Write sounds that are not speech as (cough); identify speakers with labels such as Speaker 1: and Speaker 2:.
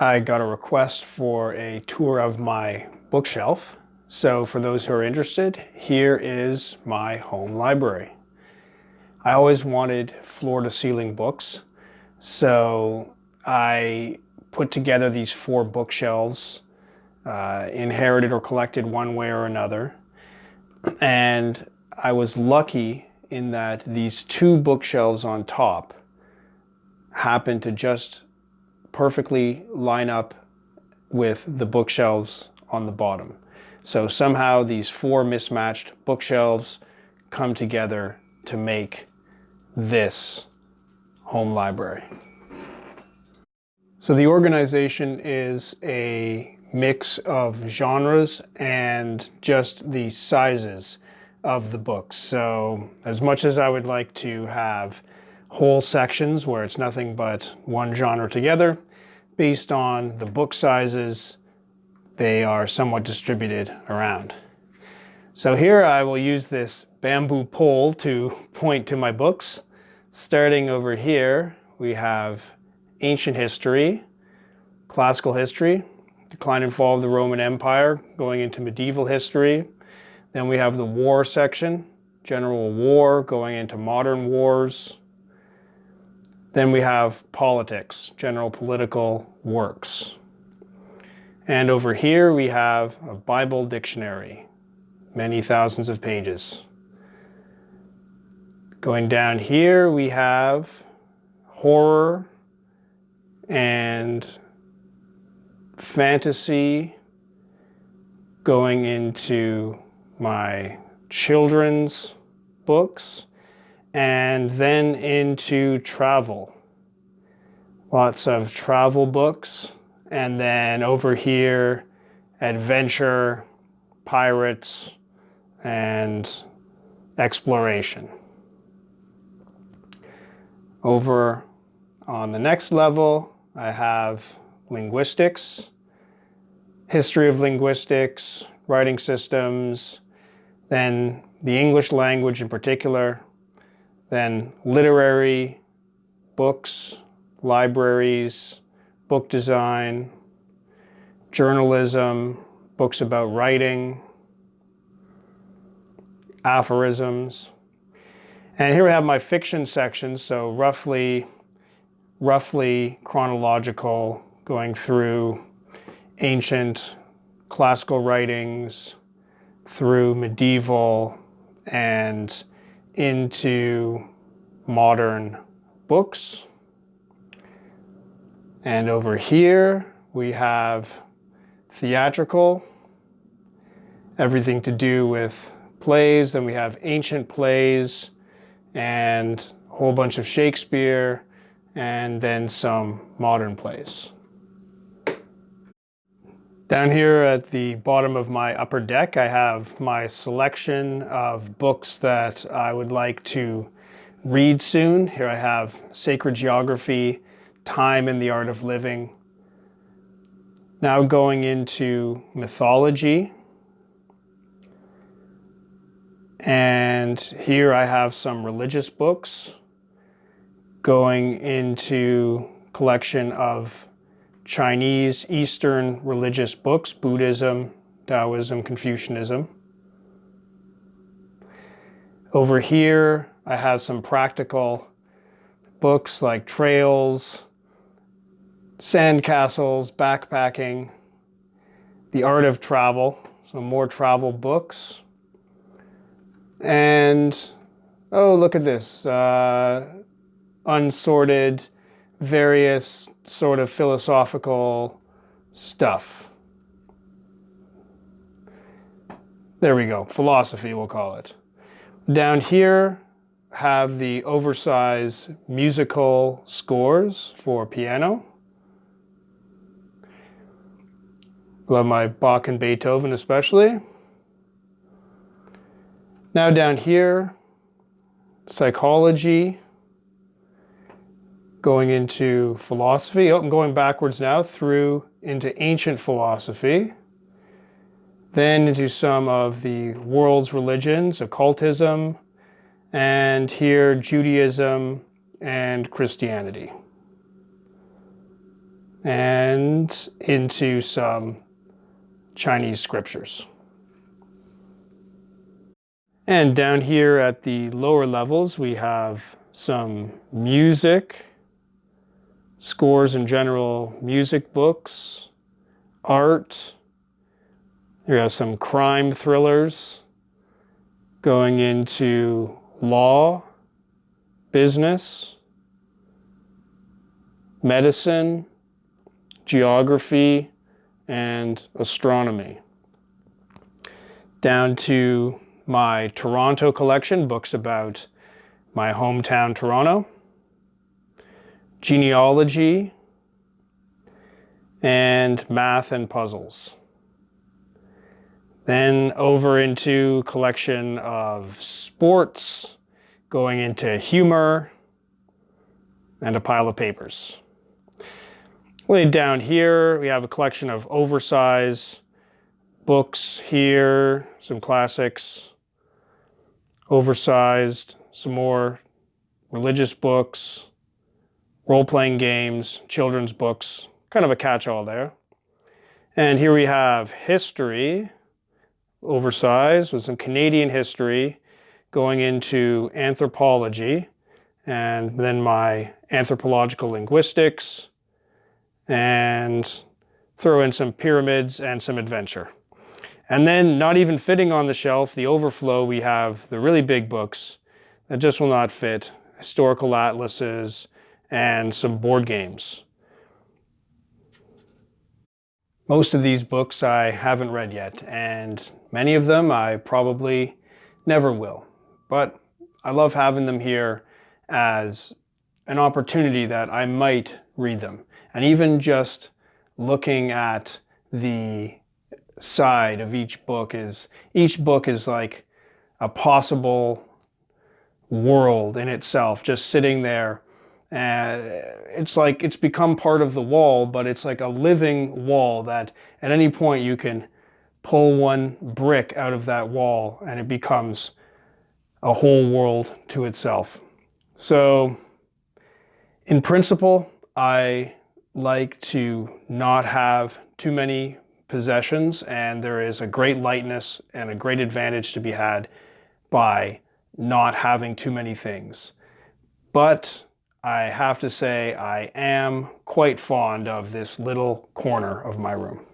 Speaker 1: I got a request for a tour of my bookshelf. So for those who are interested, here is my home library. I always wanted floor to ceiling books. So I put together these four bookshelves, uh, inherited or collected one way or another. And I was lucky in that these two bookshelves on top happened to just perfectly line up with the bookshelves on the bottom. So somehow these four mismatched bookshelves come together to make this home library. So the organization is a mix of genres and just the sizes of the books. So as much as I would like to have whole sections where it's nothing but one genre together, based on the book sizes, they are somewhat distributed around. So here I will use this bamboo pole to (laughs) point to my books. Starting over here, we have ancient history, classical history, decline and fall of the Roman Empire, going into medieval history. Then we have the war section, general war, going into modern wars. Then we have politics, general political works. And over here we have a Bible dictionary, many thousands of pages. Going down here we have horror and fantasy going into my children's books and then into travel. Lots of travel books. And then over here, adventure, pirates, and exploration. Over on the next level, I have linguistics, history of linguistics, writing systems, then the English language in particular, then literary books, libraries, book design, journalism, books about writing, aphorisms. And here we have my fiction section, so roughly, roughly chronological, going through ancient classical writings, through medieval, and into modern books. And over here we have theatrical, everything to do with plays. Then we have ancient plays and a whole bunch of Shakespeare and then some modern plays. Down here at the bottom of my upper deck, I have my selection of books that I would like to read soon. Here I have Sacred Geography, Time and the Art of Living. Now going into mythology. And here I have some religious books going into collection of Chinese Eastern religious books, Buddhism, Taoism, Confucianism. Over here, I have some practical books like trails, sandcastles, backpacking, the art of travel, some more travel books. And, oh, look at this, uh, unsorted various sort of philosophical stuff. There we go, philosophy we'll call it. Down here have the oversized musical scores for piano. Love my Bach and Beethoven especially. Now down here, psychology, going into philosophy. Oh, I'm going backwards now through into ancient philosophy, then into some of the world's religions, occultism, and here Judaism and Christianity. and into some Chinese scriptures. And down here at the lower levels, we have some music, scores in general music books, art. We have some crime thrillers going into law, business, medicine, geography, and astronomy. Down to my Toronto collection, books about my hometown Toronto, genealogy, and math and puzzles. Then over into collection of sports, going into humor, and a pile of papers. Way down here, we have a collection of oversized books here, some classics, oversized, some more religious books, role-playing games, children's books, kind of a catch-all there. And here we have history, oversized, with some Canadian history going into anthropology, and then my anthropological linguistics, and throw in some pyramids and some adventure. And then not even fitting on the shelf, the overflow, we have the really big books that just will not fit, historical atlases, and some board games. Most of these books I haven't read yet, and many of them I probably never will. But I love having them here as an opportunity that I might read them. And even just looking at the side of each book is, each book is like a possible world in itself, just sitting there. And it's like, it's become part of the wall, but it's like a living wall that at any point you can pull one brick out of that wall and it becomes a whole world to itself. So in principle, I like to not have too many possessions and there is a great lightness and a great advantage to be had by not having too many things. But I have to say I am quite fond of this little corner of my room.